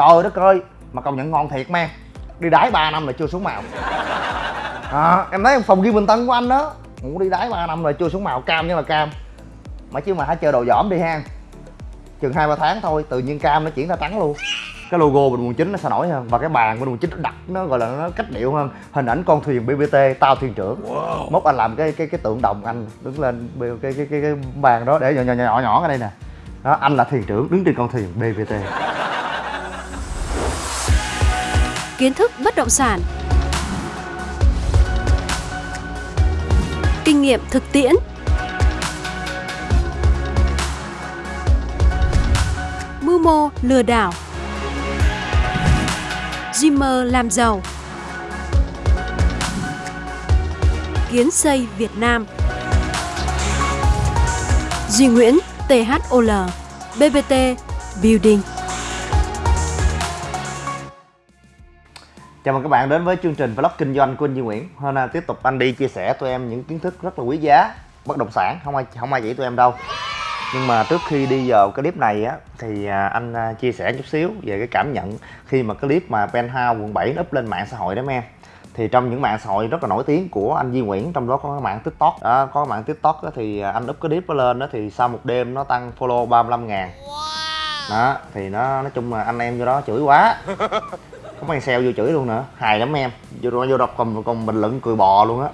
trời đất ơi mà công nhận ngon thiệt man đi đái 3 năm là chưa xuống màu. À, em thấy phòng ghi bình tân của anh đó. Ngủ đi đái 3 năm rồi chưa xuống màu cam nhưng là cam. Mà chứ mà hãy chơi đồ dỏm đi ha. Chừng hai ba tháng thôi tự nhiên cam nó chuyển ra trắng luôn. Cái logo bình quận chín nó sẽ nổi hơn. Và cái bàn bình quận chín nó đặt nó gọi là nó cách điệu hơn. Hình ảnh con thuyền bbt tao thuyền trưởng. Wow. mốt anh làm cái cái cái tượng đồng anh đứng lên cái cái cái, cái, cái bàn đó để nhỏ nhỏ nhỏ nhỏ ở đây nè. Đó anh là thuyền trưởng đứng trên con thuyền bbt kiến thức bất động sản. Kinh nghiệm thực tiễn. Mưu mô lừa đảo. Dreamer làm giàu. Kiến xây Việt Nam. Duy Nguyễn THOL BBT Building. Chào mừng các bạn đến với chương trình vlog kinh doanh của anh Duy Nguyễn. Hôm nay tiếp tục anh đi chia sẻ tụi em những kiến thức rất là quý giá bất động sản, không ai không ai chỉ tụi em đâu. Nhưng mà trước khi đi vào cái clip này á thì à, anh à, chia sẻ chút xíu về cái cảm nhận khi mà cái clip mà Penthouse quận 7 up lên mạng xã hội đó em. Thì trong những mạng xã hội rất là nổi tiếng của anh Duy Nguyễn trong đó có cái mạng TikTok. Đó, có cái mạng TikTok đó, thì anh up cái clip đó lên đó thì sau một đêm nó tăng follow 35 ngàn đó thì nó nói chung là anh em vô đó chửi quá có mấy sale vô chửi luôn nữa. Hài lắm em. Vô vô đọc còn còn bình luận cười bò luôn á.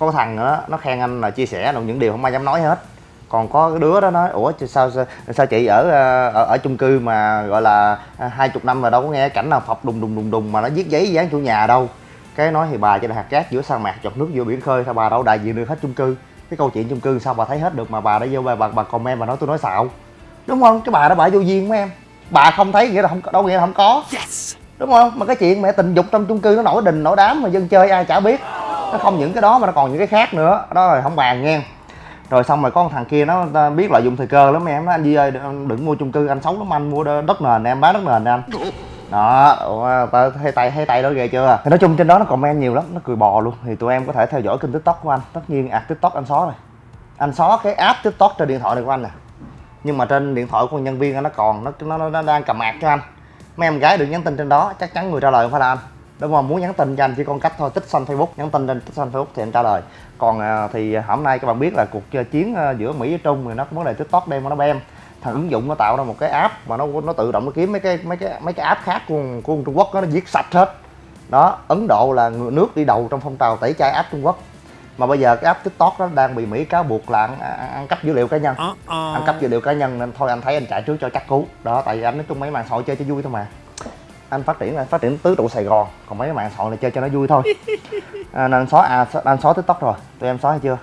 Có thằng nữa nó khen anh là chia sẻ những điều không ai dám nói hết. Còn có cái đứa đó nói ủa sao sao, sao chị ở, ở ở chung cư mà gọi là hai chục năm mà đâu có nghe cảnh nào phập đùng đùng đùng đùng mà nó viết giấy dán chủ nhà đâu. Cái nói thì bà cho là hạt cát giữa sa mạc chọt nước vô biển khơi sao bà đâu đại diện được hết chung cư. Cái câu chuyện chung cư sao bà thấy hết được mà bà đã vô bà bà, bà comment bà nói tôi nói xạo. Đúng không? Cái bà đó bà vô duyên của em. Bà không thấy nghĩa là không đâu nghĩa là không có. Yes đúng không? Mà cái chuyện mẹ tình dục trong chung cư nó nổi đình nổi đám mà dân chơi ai chả biết. Nó không những cái đó mà nó còn những cái khác nữa. Đó rồi không bàn nghe. Rồi xong rồi có thằng kia nó biết lợi dụng thời cơ lắm em nó anh Duy ơi đừng mua chung cư anh xấu lắm anh mua đất nền em bán đất nền anh. Đó hay tay hay tay đó ghê chưa? Thì nói chung trên đó nó comment nhiều lắm nó cười bò luôn. Thì tụi em có thể theo dõi kênh tiktok của anh. Tất nhiên à tiktok anh xóa rồi. Anh xóa cái app tiktok trên điện thoại này của anh nè. Nhưng mà trên điện thoại của nhân viên anh nó còn nó nó, nó đang cầm mạc cho anh mấy em gái được nhắn tin trên đó chắc chắn người trả lời không phải là anh. Đúng không? Muốn nhắn tin cho anh chỉ con cách thôi tích xanh facebook nhắn tin trên tích xanh facebook thì anh trả lời. Còn à, thì à, hôm nay các bạn biết là cuộc à, chiến à, giữa mỹ với trung thì nó có vấn đề tiktok đem nó bem. Thằng ứng dụng nó tạo ra một cái app mà nó nó tự động nó kiếm mấy cái mấy cái mấy cái app khác của của trung quốc đó, nó giết sạch hết. Đó ấn độ là nước đi đầu trong phong trào tẩy chay app trung quốc mà bây giờ cái app tiktok đó đang bị mỹ cáo buộc là ăn, ăn cắp dữ liệu cá nhân. Uh, uh. ăn cắp dữ liệu cá nhân nên thôi anh thấy anh chạy trước cho chắc cú. Đó tại vì anh nói chung mấy mạng xã hội chơi cho vui thôi mà. Anh phát triển là phát triển tứ trụ sài gòn còn mấy cái mạng xã hội này chơi cho nó vui thôi. À, nên xóa à anh xóa tiktok rồi. Tụi em xóa hay chưa?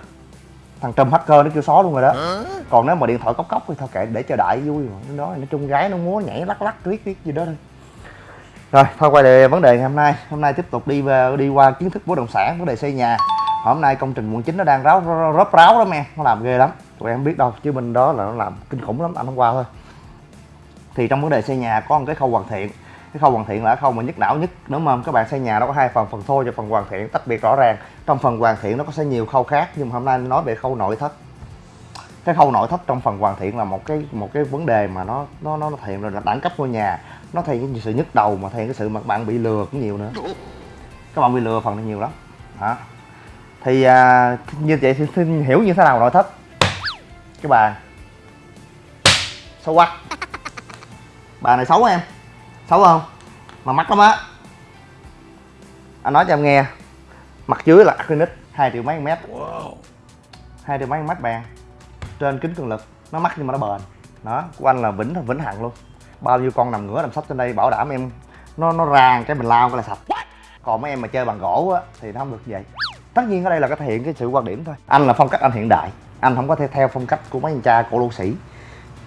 Thằng trùm hacker nó kêu xóa luôn rồi đó. Còn nếu mà điện thoại cốc cốc thì thôi kệ để cho đại vui mà. Đó nói chung gái nó múa nhảy lắc lắc riết riết gì đó thôi. Rồi thôi quay lại vấn đề ngày hôm nay. Hôm nay tiếp tục đi đi qua kiến thức bất động sản vấn đề xây nhà hôm nay công trình quận chín nó đang ráo rớp ráo lắm em nó làm ghê lắm. Tụi em biết đâu, chứ bên đó là nó làm kinh khủng lắm, anh hôm qua thôi. Thì trong vấn đề xây nhà có một cái khâu hoàn thiện. Cái khâu hoàn thiện là khâu mà nhức não nhất. Đúng không các bạn xây nhà nó có hai phần phần thô và phần hoàn thiện, tách biệt rõ ràng. Trong phần hoàn thiện nó có sẽ nhiều khâu khác, nhưng mà hôm nay nói về khâu nội thất. Cái khâu nội thất trong phần hoàn thiện là một cái một cái vấn đề mà nó nó nó thể hiện là đẳng cấp ngôi nhà. Nó thể hiện cái sự nhức đầu mà thể hiện cái sự mà bạn bị lừa cũng nhiều nữa. Các bạn bị lừa phần này nhiều lắm. Hả? Thì à, như vậy thì xin hiểu như thế nào nội thất? Cái bà. Xấu quá. Bà này xấu em. Xấu không? Mà mắc lắm á. Anh nói cho em nghe. Mặt dưới là acrylic hai triệu mấy mét. Hai triệu mấy mét bàn trên kính cường lực nó mắc nhưng mà nó bền. Đó của anh là vĩnh vĩnh hằng luôn. Bao nhiêu con nằm ngửa nằm sắp trên đây bảo đảm em nó nó ràng cái mình lao cái là sạch. Còn mấy em mà chơi bằng gỗ á thì nó không được vậy tất nhiên ở đây là cái thể hiện cái sự quan điểm thôi. Anh là phong cách anh hiện đại. Anh không có thể theo phong cách của mấy anh cha cổ lô sĩ.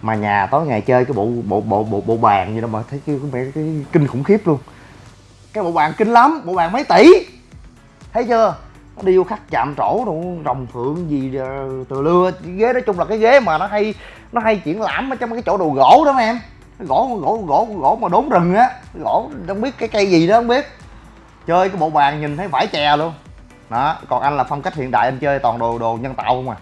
Mà nhà tối ngày chơi cái bộ bộ bộ bộ bộ bàn gì đâu mà thấy cái, cái, cái, cái kinh khủng khiếp luôn. Cái bộ bàn kinh lắm bộ bàn mấy tỷ. Thấy chưa? Nó điêu khắc chạm trổ đồ rồng phượng gì ờ, từ lưa. Ghế nói chung là cái ghế mà nó hay nó hay triển lãm ở trong cái chỗ đồ gỗ đó mà em. Gỗ gỗ gỗ gỗ mà đốn rừng á. Gỗ không biết cái cây gì đó không biết. Chơi cái bộ bàn nhìn thấy vải chè luôn đó còn anh là phong cách hiện đại anh chơi toàn đồ đồ nhân tạo không à?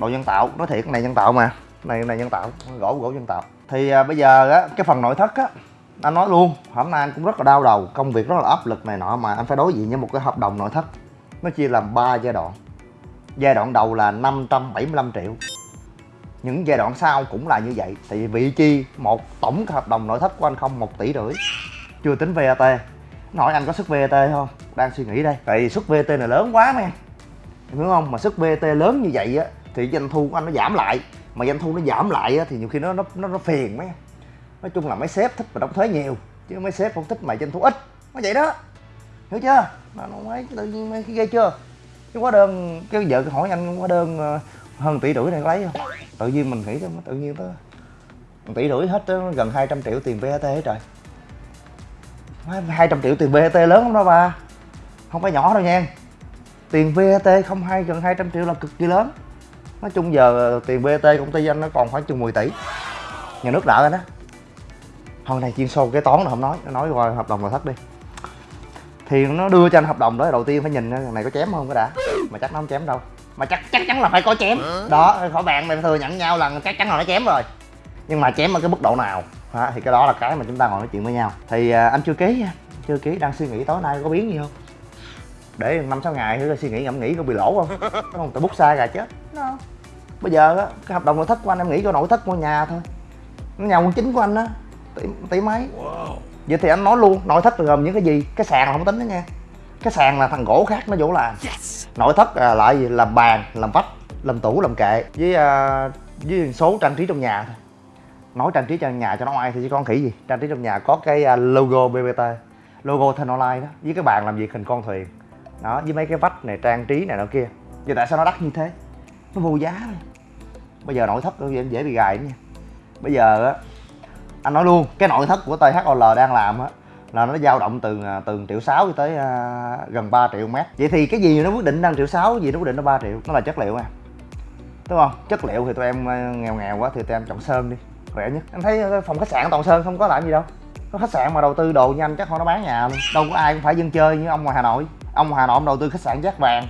Đồ nhân tạo nói thiệt cái này nhân tạo mà. Này này nhân tạo gỗ gỗ nhân tạo. Thì à, bây giờ á cái phần nội thất á anh nói luôn hôm nay anh cũng rất là đau đầu công việc rất là áp lực này nọ mà anh phải đối diện với một cái hợp đồng nội thất. Nó chia làm 3 giai đoạn. Giai đoạn đầu là 575 triệu. Những giai đoạn sau cũng là như vậy tại vì vị chi một tổng hợp đồng nội thất của anh không một tỷ rưỡi. Chưa tính VAT nói anh có sức VAT không? Đang suy nghĩ đây. Tại vì sức VAT này lớn quá mấy em. Hiểu không? Mà sức VAT lớn như vậy á thì doanh thu của anh nó giảm lại. Mà doanh thu nó giảm lại á thì nhiều khi nó nó nó, nó phiền mấy nói chung là mấy sếp thích mà đóng thuế nhiều chứ mấy sếp không thích mà doanh thu ít. Nó vậy đó. Hiểu chưa? Mà nó mấy tự nhiên mấy cái ghê chưa? Cái hóa đơn cái vợ hỏi anh hóa đơn ờ, hơn tỷ rưỡi này có lấy không? Tự nhiên mình nghĩ tự nhiên đó tỷ rưỡi hết gần 200 triệu tiền VAT hết trời. 200 triệu tiền VAT lớn lắm đó ba. Không phải nhỏ đâu nha tiền VAT không hai, gần 200 triệu là cực kỳ lớn. Nói chung giờ tiền VAT công ty anh nó còn khoảng chừng 10 tỷ. Nhà nước nợ anh đó. Hôm nay chuyên sâu cái toán là không nói. Nó nói qua hợp đồng là thất đi. Thì nó đưa cho anh hợp đồng đó, đầu tiên phải nhìn thằng này có chém không cái đã. Mà chắc nó không chém đâu. Mà chắc chắc chắn là phải có chém. Đó, khỏi bàn mày thừa nhận nhau là chắc chắn là nó chém rồi. Nhưng mà chém ở cái mức độ nào? Ha, thì cái đó là cái mà chúng ta ngồi nói chuyện với nhau. Thì à, anh chưa ký nha. Chưa ký. Đang suy nghĩ tối nay có biến gì không? Để năm sáu ngày thử suy nghĩ ngẫm nghĩ có bị lỗ không? Đúng không? Tại bút sai gà chết. No. bây giờ á cái hợp đồng nội thất của anh em nghĩ có nội thất ngôi nhà thôi. Nó nhà quân chính của anh á tỷ, tỷ mấy? Vậy thì anh nói luôn nội thất là gồm những cái gì? Cái sàn là không tính đó nha. Cái sàn là thằng gỗ khác nó vô làm. Nội thất là lại gì? Làm bàn làm vách làm tủ làm kệ. Với uh, với số trang trí trong nhà thôi nói trang trí trong nhà cho nó ai thì chỉ con khỉ gì? Trang trí trong nhà có cái à, logo bbt logo thanh online đó với cái bàn làm việc hình con thuyền. Đó với mấy cái vách này trang trí này nọ kia. Vậy tại sao nó đắt như thế? Nó vô giá thôi bây giờ nội thất nó dễ, dễ bị gài nha. Bây giờ á anh nói luôn cái nội thất của THOL đang làm á là nó dao động từ à, từ triệu sáu cho tới uh, gần 3 triệu mét. Vậy thì cái gì nó quyết định đang triệu sáu gì nó quyết định nó 3 triệu nó là chất liệu à đúng không? Chất liệu thì tụi em nghèo nghèo quá thì tụi em chọn sơn đi khỏe nhất. Anh thấy ờ, phòng khách sạn toàn sơn không có làm gì đâu. Có khách sạn mà đầu tư đồ nhanh chắc không nó bán nhà. Luôn đâu có ai cũng phải dân chơi như ông ngoài hà nội. Ông hà nội ông đầu tư khách sạn giác vàng.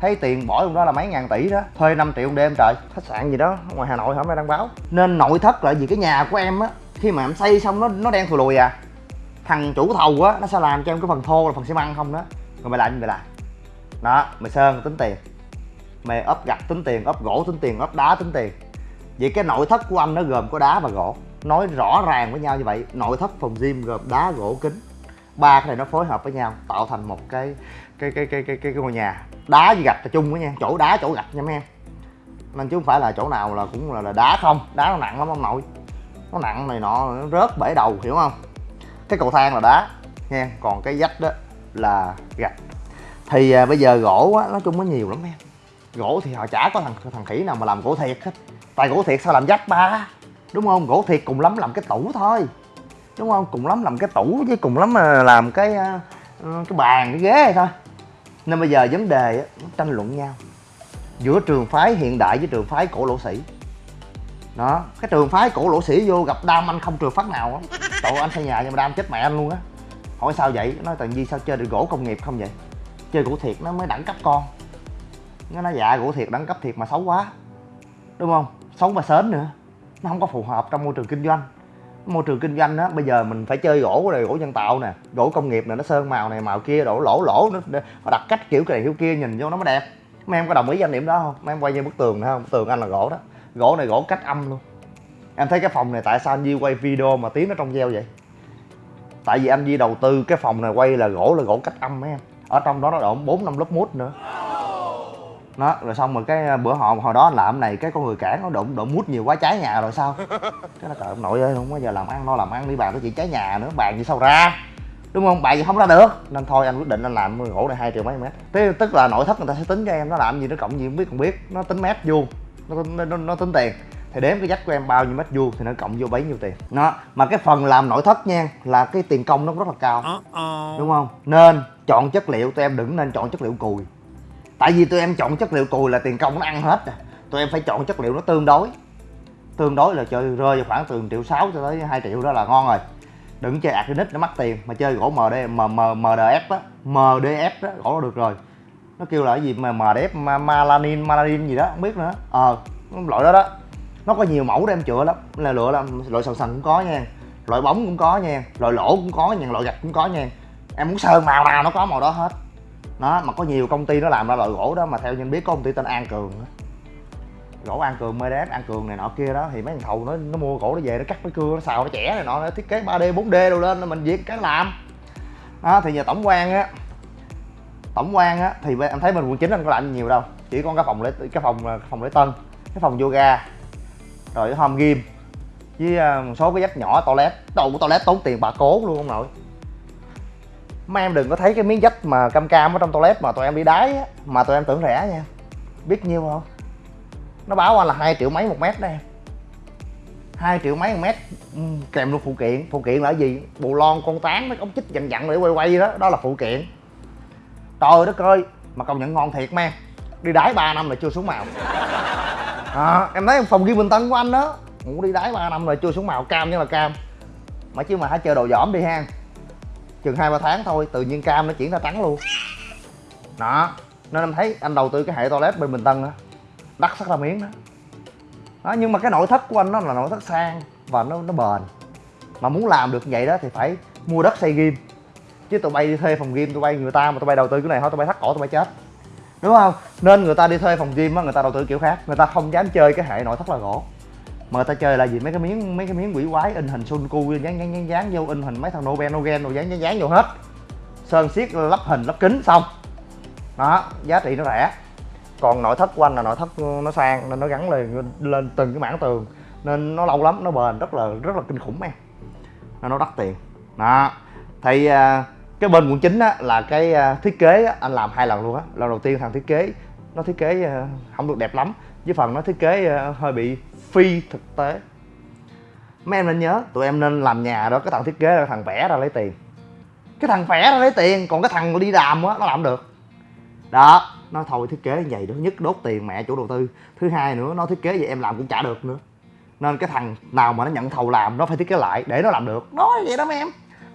Thấy tiền bỏ trong đó là mấy ngàn tỷ đó. Thuê 5 triệu một đêm trời. Khách sạn gì đó ngoài hà nội hôm nay đăng báo? Nên nội thất là vì cái nhà của em á, khi mà em xây xong nó nó đen thùi lùi à. Thằng chủ thầu á, nó sẽ làm cho em cái phần thô là phần xi măng không đó. Rồi mày làm như mày làm? Đó, mày sơn tính tiền. Mày ốp gạch tính tiền ốp gỗ tính tiền ốp đá tính tiền vậy cái nội thất của anh nó gồm có đá và gỗ. Nói rõ ràng với nhau như vậy nội thất phòng gym gồm đá gỗ kính. Ba cái này nó phối hợp với nhau tạo thành một cái cái cái cái cái cái, cái ngôi nhà. Đá với gạch là chung với nha chỗ đá chỗ gạch nha mấy em. Nên chứ không phải là chỗ nào là cũng là, là đá không đá nó nặng lắm ông nội. Nó nặng này nọ nó rớt bể đầu hiểu không? Cái cầu thang là đá nha còn cái vách đó là gạch. Thì à, bây giờ gỗ á nói chung nó nhiều lắm em. Gỗ thì họ chả có thằng thằng khỉ nào mà làm gỗ thiệt hết tại gỗ thiệt sao làm vách ba? Đúng không? Gỗ thiệt cùng lắm làm cái tủ thôi. Đúng không? Cùng lắm làm cái tủ với cùng lắm mà làm cái ờ, ờ, cái bàn, cái ghế thôi. Nên bây giờ vấn đề nó tranh luận nhau. Giữa trường phái hiện đại với trường phái cổ lỗ sĩ. Đó, cái trường phái cổ lỗ sĩ vô gặp đam anh không trường phát nào á. Tội anh xây nhà nhưng mà đam chết mẹ anh luôn á. Hỏi sao vậy? Nói, tần di sao chơi được gỗ công nghiệp không vậy? Chơi gỗ thiệt nó mới đẳng cấp con. Nó nói dạ gỗ thiệt đẳng cấp thiệt mà xấu quá. Đúng không? Sống và sến nữa. Nó không có phù hợp trong môi trường kinh doanh. Môi trường kinh doanh á, bây giờ mình phải chơi gỗ này, gỗ nhân tạo nè, gỗ công nghiệp này, nó sơn màu này, màu kia, đổ lỗ lỗ nó đặt cách kiểu cái này kiểu kia, nhìn vô nó mới đẹp. Mấy em có đồng ý quan điểm đó không? Mấy em quay như bức tường thấy không? Bức tường anh là gỗ đó. Gỗ này gỗ cách âm luôn. Em thấy cái phòng này tại sao anh Di quay video mà tiếng nó trong veo vậy? Tại vì anh Di đầu tư cái phòng này quay là gỗ là gỗ cách âm mấy em. Ở trong đó nó đổ bốn năm lớp mút nữa nó rồi xong rồi cái bữa họ hồi đó anh làm này cái con người cản nó đụng đụng mút nhiều quá cháy nhà rồi sao? Cái nó trời ông nội ơi không bao giờ làm ăn nó làm ăn đi bàn cái chuyện cháy nhà nữa bàn gì sao ra? Đúng không? Bàn gì không ra được. Nên thôi anh quyết định anh làm gỗ này hai triệu mấy mét. Thế tức là nội thất người ta sẽ tính cho em nó làm gì nó cộng gì không biết còn biết. Nó tính mét vuông nó, nó, nó, nó tính tiền. Thì đếm cái dách của em bao nhiêu mét vuông thì nó cộng vô bấy nhiêu tiền. Nó mà cái phần làm nội thất nha là cái tiền công nó rất là cao. Đúng không? Nên chọn chất liệu tụi em đừng nên chọn chất liệu cùi tại vì tụi em chọn chất liệu cùi là tiền công nó ăn hết rồi. Tụi em phải chọn chất liệu nó tương đối. Tương đối là chơi rơi vào khoảng từ triệu sáu cho tới 2 triệu đó là ngon rồi. Đừng chơi acrylic nó mắc tiền mà chơi gỗ md m, m, mdf á mdf đó gỗ nó được rồi. Nó kêu là cái gì mà mdf malanin malanin gì đó không biết nữa. Ờ loại đó đó. Nó có nhiều mẫu để em chữa lắm. Là lựa là loại sần sần cũng có nha loại bóng cũng có nha loại lỗ cũng có nha loại gạch cũng có nha. Em muốn sơn màu nào nó có màu đó hết nó mà có nhiều công ty nó làm ra loại gỗ đó mà theo nhân biết có công ty tên an cường đó. gỗ an cường medes an cường này nọ kia đó, thì mấy thằng thầu nó nó mua gỗ nó về, nó cắt cái cưa, nó xào, nó chẻ này nọ, nó thiết kế 3d 4d đồ lên mình việc cái làm đó, thì nhà tổng quan á, tổng quan á, thì em thấy bên quận chín anh có làm nhiều đâu, chỉ có cái phòng lễ, cái phòng cái phòng lễ tân, cái phòng yoga, rồi cái home gym, với à, một số cái dắt nhỏ, toilet đồ của toilet tốn tiền bà cố luôn ông nội mấy em đừng có thấy cái miếng dách mà cam cam ở trong toilet mà tụi em đi đái á mà tụi em tưởng rẻ nha. Biết nhiêu không? Nó báo anh là hai triệu mấy một mét đây hai triệu mấy một mét ừ, kèm luôn phụ kiện. Phụ kiện là gì? Bù lon con tán mấy ống chích dằn dặn để quay quay đó. Đó là phụ kiện. Trời đất ơi mà công nhận ngon thiệt men. Đi đái 3 năm là chưa xuống màu. À, em thấy phòng ghi bình tân của anh đó. Cũng đi đái 3 năm rồi chưa xuống màu cam nhưng mà cam. Mà chứ mà hãy chơi đồ dỏm đi ha chừng hai, ba tháng thôi, tự nhiên cam nó chuyển ra trắng luôn. Đó, nên em thấy anh đầu tư cái hệ toilet bên bình tân đó đắt sắc ra miếng đó. Đó, nhưng mà cái nội thất của anh nó là nội thất sang và nó nó bền. Mà muốn làm được vậy đó thì phải mua đất xây ghim chứ tụi bay đi thuê phòng gym, tụi bay người ta mà tụi bay đầu tư cái này thôi, tụi bay thắt cổ, tụi bay chết. Đúng không? Nên người ta đi thuê phòng gym á, người ta đầu tư kiểu khác. Người ta không dám chơi cái hệ nội thất là gỗ mà người ta chơi là gì? Mấy cái miếng mấy cái miếng quỷ quái in hình sun cu dán dán dán dán vô in hình mấy thằng nobel nogen rồi dán dán dán vô hết. Sơn xiết lắp hình lắp kính xong. Đó giá trị nó rẻ. Còn nội thất của anh là nội thất ừ, nó sang nên nó gắn lên lên từng cái mảng tường. Nên nó lâu lắm nó bền rất là rất là kinh khủng em. Nên nó đắt tiền. Đó. Thì à, cái bên quận chín á là cái à, thiết kế á, anh làm hai lần luôn á. Lần đầu tiên thằng thiết kế nó thiết kế à, không được đẹp lắm. Với phần nó thiết kế hơi bị phi thực tế. Mấy em nên nhớ tụi em nên làm nhà đó cái thằng thiết kế là thằng vẽ ra lấy tiền. Cái thằng vẽ ra lấy tiền còn cái thằng đi đàm á nó làm được. Đó nó thôi thiết kế như vậy đó nhất đốt tiền mẹ chủ đầu tư. Thứ hai nữa nó thiết kế vậy em làm cũng chả được nữa. Nên cái thằng nào mà nó nhận thầu làm nó phải thiết kế lại để nó làm được. Đó vậy đó mấy em.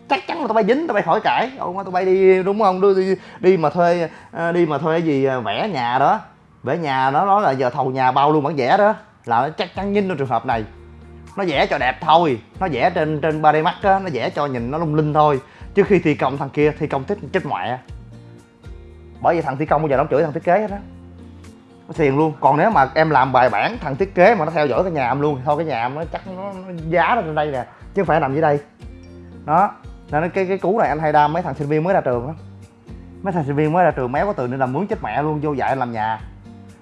Chắc chắn là tụi bay dính tụi bay khỏi cãi. Ông tụi bay đi đúng không? Đi, đi, đi mà thuê ờ, đi mà thuê gì ờ, vẽ nhà đó. Vẽ nhà nó nói là giờ thầu nhà bao luôn bản vẽ đó là nó chắc chắn nhìn trong trường hợp này. Nó vẽ cho đẹp thôi nó vẽ trên trên 3D Max á nó vẽ cho nhìn nó lung linh thôi. Chứ khi thi công thằng kia thi công thích chết mẹ. Bởi vì thằng thi công bây giờ nó chửi thằng thiết kế hết á. Nó xiền luôn. Còn nếu mà em làm bài bản thằng thiết kế mà nó theo dõi cái nhà em luôn thì thôi cái nhà em nó chắc nó, nó giá nó trên đây nè chứ không phải nằm dưới đây. Đó nên cái cái cú này anh hay đam mấy thằng sinh viên mới ra trường á mấy thằng sinh viên mới ra trường méo có từ nên làm mướn chết mẹ luôn vô dạy làm nhà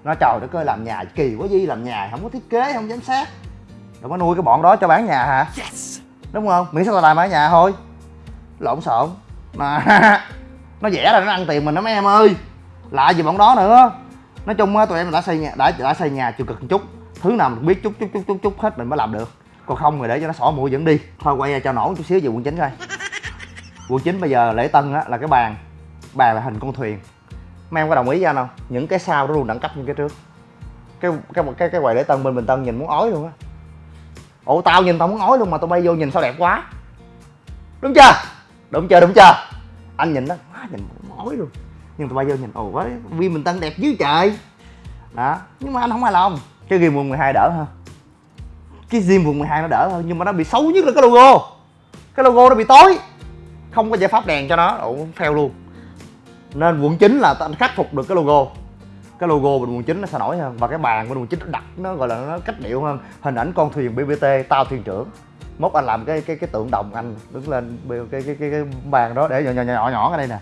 nó trời đất ơi làm nhà kỳ quá gì làm nhà không có thiết kế không giám sát. Rồi có nuôi cái bọn đó cho bán nhà hả? Yes. đúng không? Miễn sao tao làm ở nhà thôi. Lộn xộn. Mà nó vẽ là nó ăn tiền mình đó mấy em ơi. Lạ gì bọn đó nữa. Nói chung á tụi em đã xây nhà đã đã xây nhà chịu cực một chút. Thứ nào mình biết chút chút chút chút chút hết mình mới làm được. Còn không thì để cho nó xỏ mũi dẫn đi. Thôi quay ra cho nổ chút xíu về quận chín coi. Quận chín bây giờ lễ tân á là cái bàn bàn là hình con thuyền mấy em có đồng ý với anh không? Những cái sau nó luôn, đẳng cấp như cái trước. Cái cái cái cái quầy lễ tân bên bình tân nhìn muốn ói luôn á. Ủa, tao nhìn tao muốn ói luôn mà tao bay vô nhìn sao đẹp quá. Đúng chưa? Đúng chưa đúng chưa? Anh nhìn đó quá nhìn muốn ói luôn. Nhưng tụi bay vô nhìn, ồ quá viên bình tân đẹp dưới trời. Đó, nhưng mà anh không hài lòng. Cái game quận 12 đỡ hơn. Cái gym quận 12 nó đỡ hơn, nhưng mà nó bị xấu nhất là cái logo. Cái logo nó bị tối. Không có giải pháp đèn cho nó ủa phèo luôn nên quận 9 là anh khắc phục được cái logo. Cái logo bên quận 9 nó sẽ nổi hơn. Và cái bàn bên quận 9 nó đặt nó gọi là nó cách điệu hơn. Hình ảnh con thuyền BBT tao thuyền trưởng. Mốt anh làm cái cái cái tượng đồng anh đứng lên cái cái cái, cái, bàn đó để nhỏ nhỏ nhỏ nhỏ ở đây nè.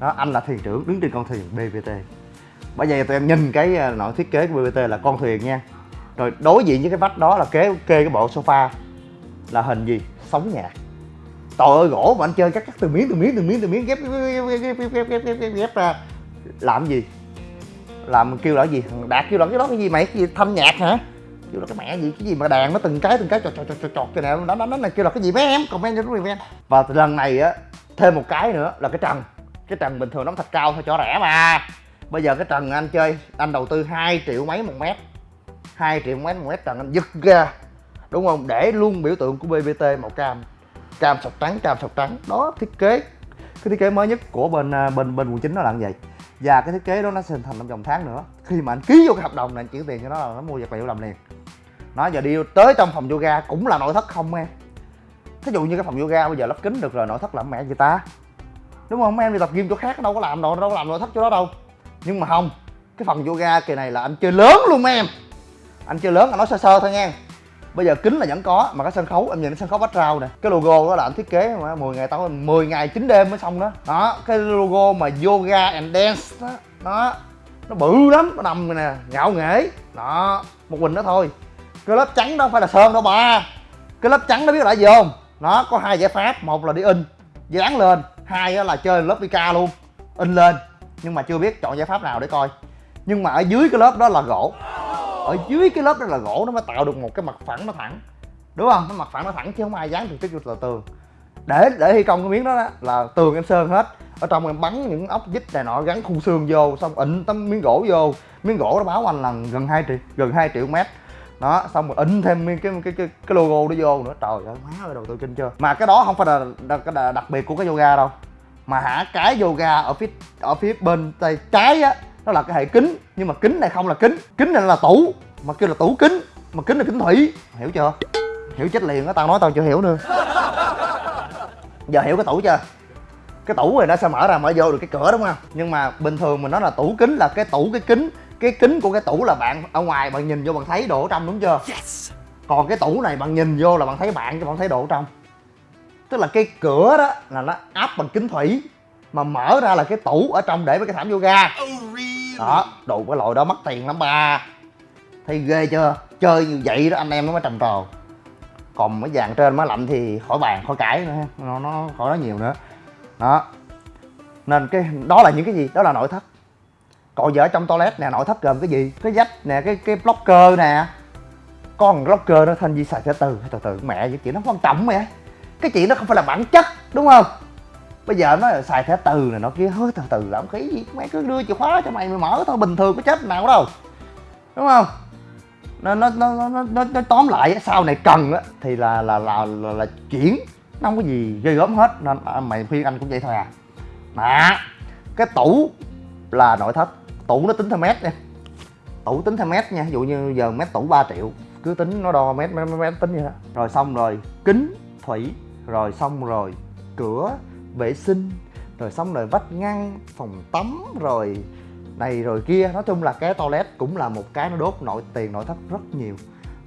Đó anh là thuyền trưởng đứng trên con thuyền BBT bởi vậy tụi em nhìn cái à, nội thiết kế của BBT là con thuyền nha. Rồi đối diện với cái vách đó là kế kê cái bộ sofa là hình gì? Sóng nhạc trời ơi gỗ mà anh chơi cắt cắt từ miếng từ miếng từ miếng từ miếng ghép ghép ghép ghép ghép ghép ghép, ghép, ghép ra. Làm gì? Làm kêu là gì? Thằng đạt kêu là cái đó cái gì? Mày cái gì? Thanh nhạc hả? Kêu là cái mẹ gì? Cái gì mà đàn nó từng cái từng cái chọt chọt chọt chọt cái nào nó nó nó này kêu là cái gì mấy em? Comment cho chúng comment và lần này á thêm một cái nữa là cái trần. Cái trần bình thường nó thạch cao thôi cho rẻ mà. Bây giờ cái trần anh chơi anh đầu tư 2 triệu mấy một mét. 2 triệu mấy một mét trần anh giật ra đúng không? Để luôn biểu tượng của bbt màu cam cam sọc trắng cam sọc trắng. Đó, thiết kế. Cái thiết kế mới nhất của bên à, bên bên quận chín nó là như vậy và cái thiết kế đó nó sẽ hình thành trong vòng tháng nữa. Khi mà anh ký vô cái hợp đồng này, anh chuyển tiền cho nó là nó mua vật liệu làm liền. Nó giờ đi tới trong phòng yoga cũng là nội thất không, em. Thí dụ như cái phòng yoga bây giờ lắp kính được rồi, nội thất làm mẹ gì ta. Đúng không mấy em? Đi tập gym chỗ khác đâu có làm đâu đâu có làm nội thất chỗ đó đâu. Nhưng mà không, cái phần yoga kỳ này là anh chơi lớn luôn mấy em. Anh chơi lớn, anh nói sơ sơ thôi nha bây giờ kính là vẫn có, mà cái sân khấu, em nhìn cái sân khấu background nè. Cái logo đó là anh thiết kế, mà 10 ngày tao 10 ngày 9 đêm mới xong đó. Đó, cái logo mà yoga and dance đó đó. Nó bự lắm, nó nằm nè, ngạo nghễ. Đó, một mình đó thôi. Cái lớp trắng đó không phải là sơn đâu, ba. Cái lớp trắng đó biết là gì không? Nó có hai giải pháp, một là đi in, dán lên. Hai là chơi lớp Vika luôn, in lên. Nhưng mà chưa biết chọn giải pháp nào để coi. Nhưng mà ở dưới cái lớp đó là gỗ ở dưới cái lớp đó là gỗ nó mới tạo được một cái mặt phẳng nó thẳng. Đúng không? Cái mặt phẳng nó thẳng chứ không ai dán trực tiếp vô tường. Để để thi công cái miếng đó, đó là tường em sơn hết. Ở trong em bắn những ốc vít này nọ gắn khung xương vô xong ịn tấm miếng gỗ vô. Miếng gỗ nó báo anh là gần 2 triệu gần 2 triệu mét. Đó xong rồi in thêm cái cái cái cái, logo đó vô nữa. Trời ơi má ơi đầu tư kinh chưa. Mà cái đó không phải là là, đặc, đặc biệt của cái yoga đâu. Mà hả cái yoga ở phía ở phía bên tay trái á nó là cái hệ kính nhưng mà kính này không là kính. Kính này là tủ mà kêu là tủ kính mà kính là kính thủy. Hiểu chưa? Hiểu chết liền á tao nói tao chưa hiểu nữa. Giờ hiểu cái tủ chưa? Cái tủ này nó sẽ mở ra mở vô được cái cửa đúng không? Nhưng mà bình thường mình nói là tủ kính là cái tủ cái kính cái kính của cái tủ là bạn ở ngoài bạn nhìn vô bạn thấy đồ ở trong đúng chưa? Yes. còn cái tủ này bạn nhìn vô là bạn thấy bạn chứ bạn thấy đồ ở trong. Tức là cái cửa đó là nó áp bằng kính thủy mà mở ra là cái tủ ở trong để với cái thảm yoga. Oh, đó, đồ cái loại đó mất tiền lắm ba. Thấy ghê chưa? Chơi như vậy đó, anh em nó mới trầm trồ. Còn mấy vàng trên mới lạnh thì khỏi bàn, khỏi cãi nữa. Nó nó khỏi nói nhiều nữa. Đó. Nên cái, đó là những cái gì? Đó là nội thất. Còn giờ ở trong toilet nè, nội thất gồm cái gì? Cái dách nè, cái cái blocker nè. Con blocker nó thanh di xài từ từ từ từ. Mẹ vậy chị nó quan trọng mẹ cái chuyện đó không phải là bản chất, đúng không? Bây giờ nó xài thẻ từ này nó kia hơi từ từ làm khí gì? Mày cứ đưa chìa khóa cho mày mày mở thôi bình thường có chết nào đâu. Đúng không? Nó nó nó nó nó, nó tóm lại sau này cần á thì là là là là, là chuyển. Nó không có gì ghê gớm hết nên à, mày khuyên anh cũng vậy thôi à. Mà cái tủ là nội thất. Tủ nó tính theo mét nha. Tủ tính theo mét nha ví dụ như giờ mét tủ 3 triệu cứ tính nó đo mét mét, mét tính vậy đó. Rồi xong rồi kính thủy rồi xong rồi cửa vệ sinh, rồi xong rồi vách ngăn, phòng tắm, rồi này rồi kia. Nói chung là cái toilet cũng là một cái nó đốt nội, tiền nội thất rất nhiều.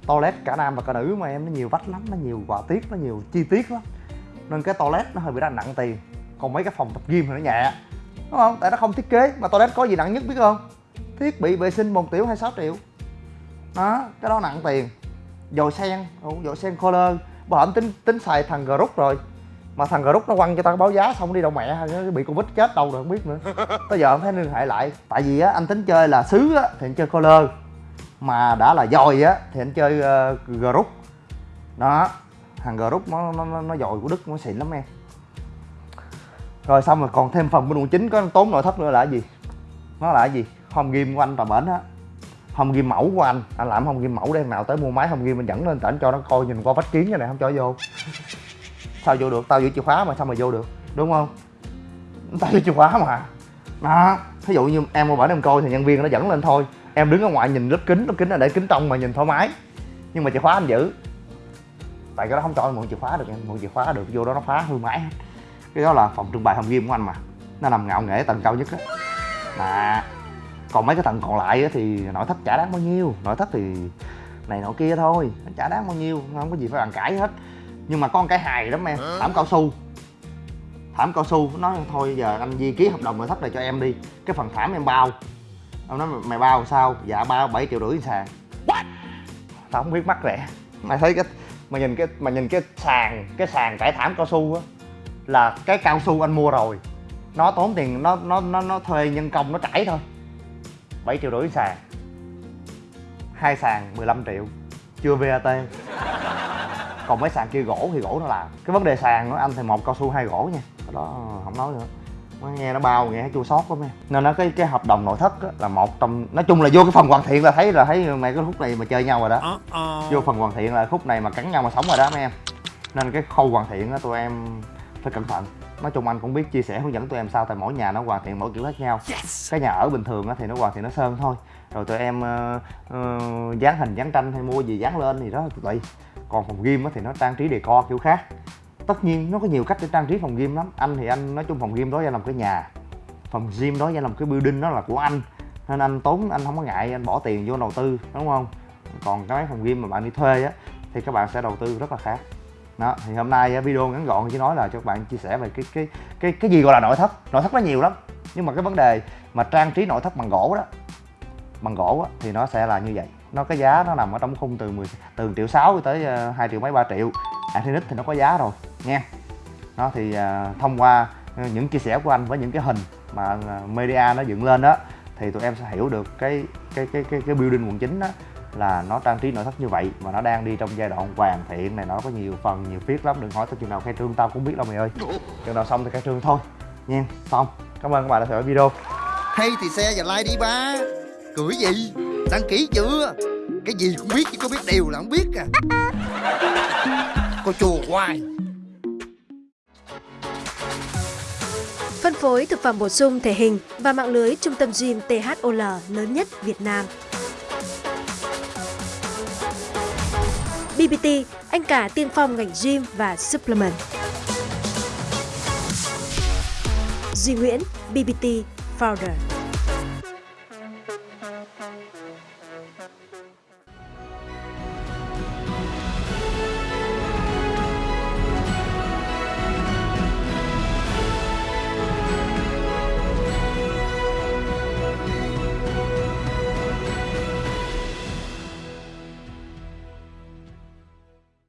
Toilet cả nam và cả nữ mà em, nó nhiều vách lắm, nó nhiều họa tiết, nó nhiều chi tiết lắm. Nên cái toilet nó hơi bị đang nặng tiền. Còn mấy cái phòng tập gym thì nó nhẹ, đúng không? Tại nó không thiết kế, mà toilet có gì nặng nhất biết không? Thiết bị vệ sinh bồn tiểu 26 triệu. Đó, cái đó nặng tiền. Dồi sen dồi sen color. Bảo hổm tính tính xài thằng group rồi mà thằng group nó quăng cho tao báo giá xong đi đâu mẹ bị covid chết đâu rồi không biết nữa. Tới giờ không thấy liên hệ lại. Tại vì á anh tính chơi là sứ á thì anh chơi color. Mà đã là dòi á thì anh chơi uh, group. Đó thằng group nó nó nó dòi của đức nó xịn lắm em. Rồi xong rồi còn thêm phần bên quận chính có tốn nội thất nữa là cái gì? Nó là cái gì? Home game của anh tòa bển á. Home game mẫu của anh. Anh làm home game mẫu để nào tới mua máy home game mình dẫn lên tỉnh cho nó coi nhìn qua vách kiến cái này không cho vô sao vô được? Tao giữ chìa khóa mà, sao mà vô được? Đúng không? Tao giữ chìa khóa mà. Đó, thí dụ như em mua bản em coi thì nhân viên nó dẫn lên thôi. Em đứng ở ngoài nhìn lớp kính lớp kính là để kính trong mà nhìn thoải mái. Nhưng mà chìa khóa anh giữ. Tại cái đó không cho em mượn chìa khóa được, em mượn chìa khóa được, vô đó nó phá hư máy cái đó là phòng trưng bày hồng game của anh mà. Nó nằm ngạo nghễ tầng cao nhất á. Mà còn mấy cái tầng còn lại thì nội thất chả đáng bao nhiêu. Nội thất thì này nọ kia thôi nó chả đáng bao nhiêu, không có gì phải bàn cãi hết nhưng mà con cái hài lắm em. Thảm cao su. Thảm cao su. Nói thôi giờ anh di ký hợp đồng nội thất này cho em đi. Cái phần thảm em bao. Ông nói mày bao sao? Dạ bao bảy triệu rưỡi sàn What? tao không biết mắc rẻ. Mày thấy cái mà nhìn cái mà nhìn cái sàn cái sàn trải thảm cao su á là cái cao su anh mua rồi. Nó tốn tiền nó nó nó nó thuê nhân công nó trải thôi. 7 triệu rưỡi sàn hai sàn 15 triệu. Chưa VAT còn mấy sàn kia gỗ thì gỗ nó làm. Cái vấn đề sàn nó anh thì một cao su hai gỗ nha. Cái đó không nói nữa. Nghe nó bao nghe chua sót lắm em nên nó cái cái hợp đồng nội thất á, là một trong nói chung là vô cái phần hoàn thiện là thấy là thấy mày cái khúc này mà chơi nhau rồi đó. Vô phần hoàn thiện là khúc này mà cắn nhau mà sống rồi đó mấy em. Nên cái khâu hoàn thiện á tụi em phải cẩn thận. Nói chung anh cũng biết chia sẻ hướng dẫn tụi em sao tại mỗi nhà nó hoàn thiện mỗi kiểu khác nhau. Yes. cái nhà ở bình thường á thì nó hoàn thiện nó sơn thôi. Rồi tụi em uh, uh, dán hình dán tranh hay mua gì dán lên thì đó tùy còn phòng gym thì nó trang trí đề co kiểu khác. Tất nhiên nó có nhiều cách để trang trí phòng gym lắm. Anh thì anh nói chung phòng gym đó ra làm cái nhà. Phòng gym đó ra làm cái building đó là của anh. Nên anh tốn anh không có ngại anh bỏ tiền vô đầu tư đúng không? Còn cái mấy phòng gym mà bạn đi thuê á thì các bạn sẽ đầu tư rất là khác. Đó thì hôm nay video ngắn gọn chỉ nói là cho các bạn chia sẻ về cái cái cái cái gì gọi là nội thất. Nội thất nó nhiều lắm nhưng mà cái vấn đề mà trang trí nội thất bằng gỗ đó bằng gỗ đó, thì nó sẽ là như vậy nó cái giá nó nằm ở trong khung từ 10 từ triệu sáu tới ờ, 2 triệu mấy 3 triệu. À, Acrylic thì nó có giá rồi nha nó thì ờ, thông qua những chia sẻ của anh với những cái hình mà ờ, media nó dựng lên đó thì tụi em sẽ hiểu được cái cái cái cái cái building quận chính đó là nó trang trí nội thất như vậy mà nó đang đi trong giai đoạn hoàn thiện này, nó có nhiều phần, nhiều viết lắm. Đừng hỏi tới chừng nào khai trương tao cũng biết đâu mày ơi. Chừng nào xong thì khai trương thôi nha xong. Cảm ơn các bạn đã theo dõi video. Hay thì xe và like đi ba. Cưỡi gì? Đăng ký chưa Cái gì cũng biết chứ có biết đều là không biết à Cô chùa hoài Phân phối thực phẩm bổ sung thể hình và mạng lưới trung tâm gym THOL lớn nhất Việt Nam. BBT, anh cả tiên phong ngành gym và supplement. Duy Nguyễn, BBT Founder.